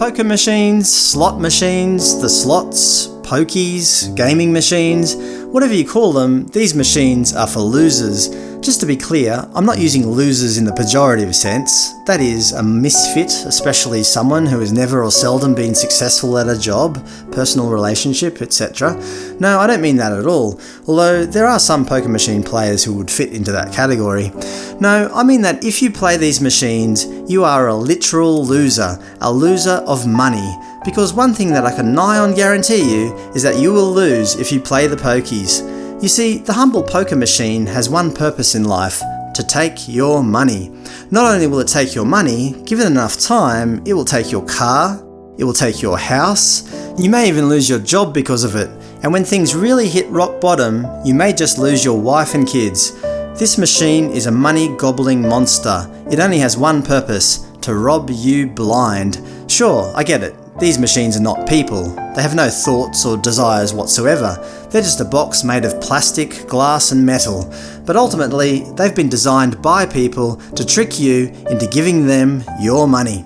Poker machines, slot machines, the slots, pokies, gaming machines, whatever you call them, these machines are for losers. Just to be clear, I'm not using losers in the pejorative sense. That is, a misfit, especially someone who has never or seldom been successful at a job, personal relationship, etc. No, I don't mean that at all, although there are some poker machine players who would fit into that category. No, I mean that if you play these machines, you are a literal loser, a loser of money. Because one thing that I can nigh on guarantee you is that you will lose if you play the pokies. You see, the humble poker machine has one purpose in life to take your money. Not only will it take your money, given enough time, it will take your car, it will take your house, you may even lose your job because of it. And when things really hit rock bottom, you may just lose your wife and kids. This machine is a money gobbling monster. It only has one purpose to rob you blind. Sure, I get it. These machines are not people. They have no thoughts or desires whatsoever. They're just a box made of plastic, glass and metal. But ultimately, they've been designed by people to trick you into giving them your money.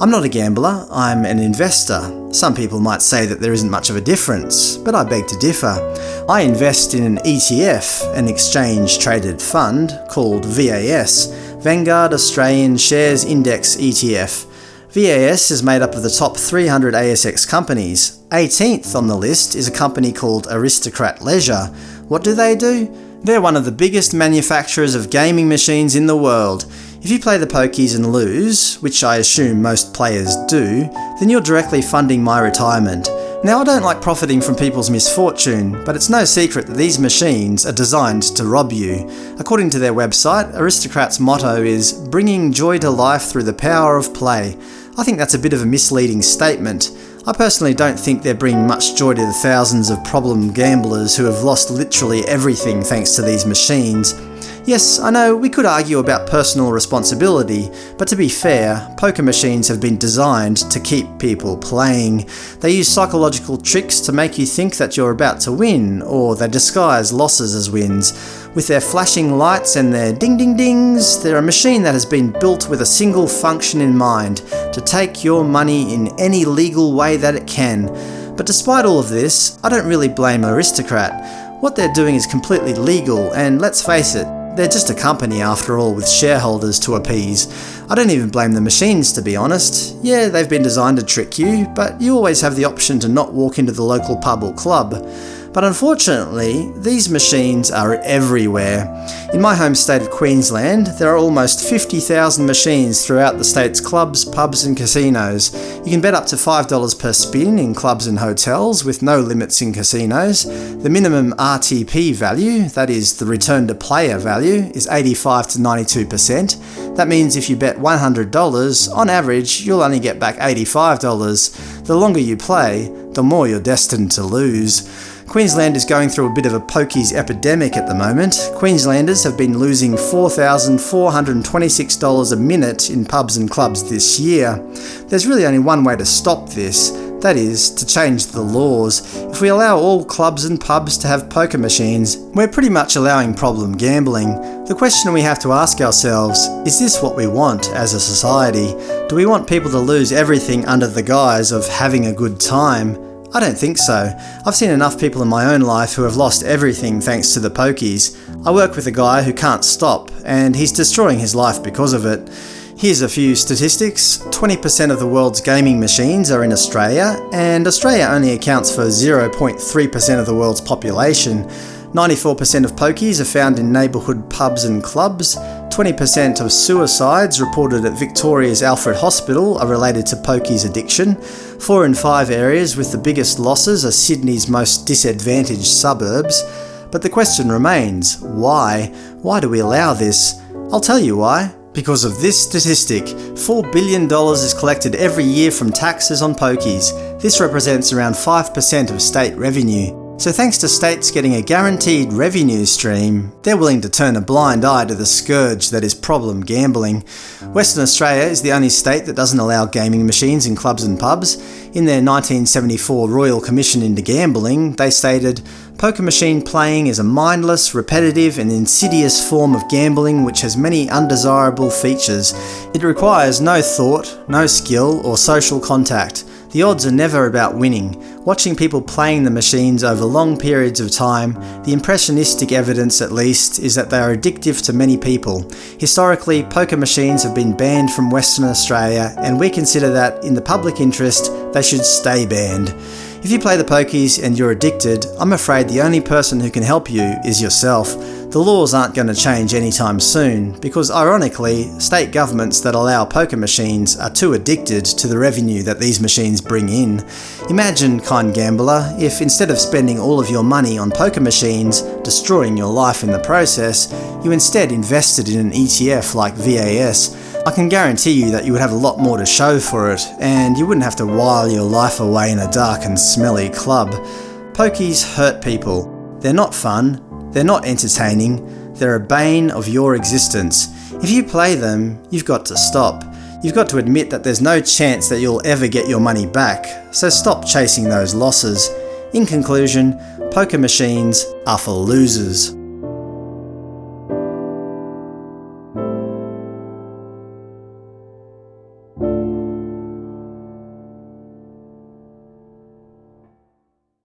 I'm not a gambler, I'm an investor. Some people might say that there isn't much of a difference, but I beg to differ. I invest in an ETF, an exchange traded fund, called VAS, Vanguard Australian Shares Index ETF. VAS is made up of the top 300 ASX companies. 18th on the list is a company called Aristocrat Leisure. What do they do? They're one of the biggest manufacturers of gaming machines in the world. If you play the pokies and lose, which I assume most players do, then you're directly funding my retirement. Now I don't like profiting from people's misfortune, but it's no secret that these machines are designed to rob you. According to their website, Aristocrat's motto is, bringing joy to life through the power of play. I think that's a bit of a misleading statement. I personally don't think they're bringing much joy to the thousands of problem gamblers who have lost literally everything thanks to these machines. Yes, I know, we could argue about personal responsibility, but to be fair, poker machines have been designed to keep people playing. They use psychological tricks to make you think that you're about to win, or they disguise losses as wins. With their flashing lights and their ding ding dings, they're a machine that has been built with a single function in mind, to take your money in any legal way that it can. But despite all of this, I don't really blame Aristocrat. What they're doing is completely legal, and let's face it, they're just a company after all with shareholders to appease. I don't even blame the machines to be honest. Yeah, they've been designed to trick you, but you always have the option to not walk into the local pub or club. But unfortunately, these machines are everywhere. In my home state of Queensland, there are almost 50,000 machines throughout the state's clubs, pubs and casinos. You can bet up to $5 per spin in clubs and hotels, with no limits in casinos. The minimum RTP value, that is, the return to player value, is 85 to 92%. That means if you bet $100, on average, you'll only get back $85. The longer you play, the more you're destined to lose. Queensland is going through a bit of a pokies epidemic at the moment. Queenslanders have been losing $4,426 a minute in pubs and clubs this year. There's really only one way to stop this, that is, to change the laws. If we allow all clubs and pubs to have poker machines, we're pretty much allowing problem gambling. The question we have to ask ourselves, is this what we want as a society? Do we want people to lose everything under the guise of having a good time? I don't think so. I've seen enough people in my own life who have lost everything thanks to the pokies. I work with a guy who can't stop, and he's destroying his life because of it. Here's a few statistics. 20% of the world's gaming machines are in Australia, and Australia only accounts for 0.3% of the world's population. 94% of pokies are found in neighbourhood pubs and clubs. 20% of suicides reported at Victoria's Alfred Hospital are related to pokies addiction. 4 in 5 areas with the biggest losses are Sydney's most disadvantaged suburbs. But the question remains, why? Why do we allow this? I'll tell you why. Because of this statistic, $4 billion is collected every year from taxes on pokies. This represents around 5% of state revenue. So thanks to states getting a guaranteed revenue stream, they're willing to turn a blind eye to the scourge that is problem gambling. Western Australia is the only state that doesn't allow gaming machines in clubs and pubs. In their 1974 Royal Commission into Gambling, they stated, Poker machine playing is a mindless, repetitive and insidious form of gambling which has many undesirable features. It requires no thought, no skill or social contact. The odds are never about winning. Watching people playing the machines over long periods of time, the impressionistic evidence at least is that they are addictive to many people. Historically, poker machines have been banned from Western Australia and we consider that, in the public interest, they should stay banned. If you play the pokies and you're addicted, I'm afraid the only person who can help you is yourself. The laws aren't going to change anytime soon, because ironically, state governments that allow poker machines are too addicted to the revenue that these machines bring in. Imagine, kind gambler, if instead of spending all of your money on poker machines, destroying your life in the process, you instead invested in an ETF like VAS. I can guarantee you that you would have a lot more to show for it, and you wouldn't have to while your life away in a dark and smelly club. Pokies hurt people. They're not fun, they're not entertaining, they're a bane of your existence. If you play them, you've got to stop. You've got to admit that there's no chance that you'll ever get your money back, so stop chasing those losses. In conclusion, poker machines are for losers.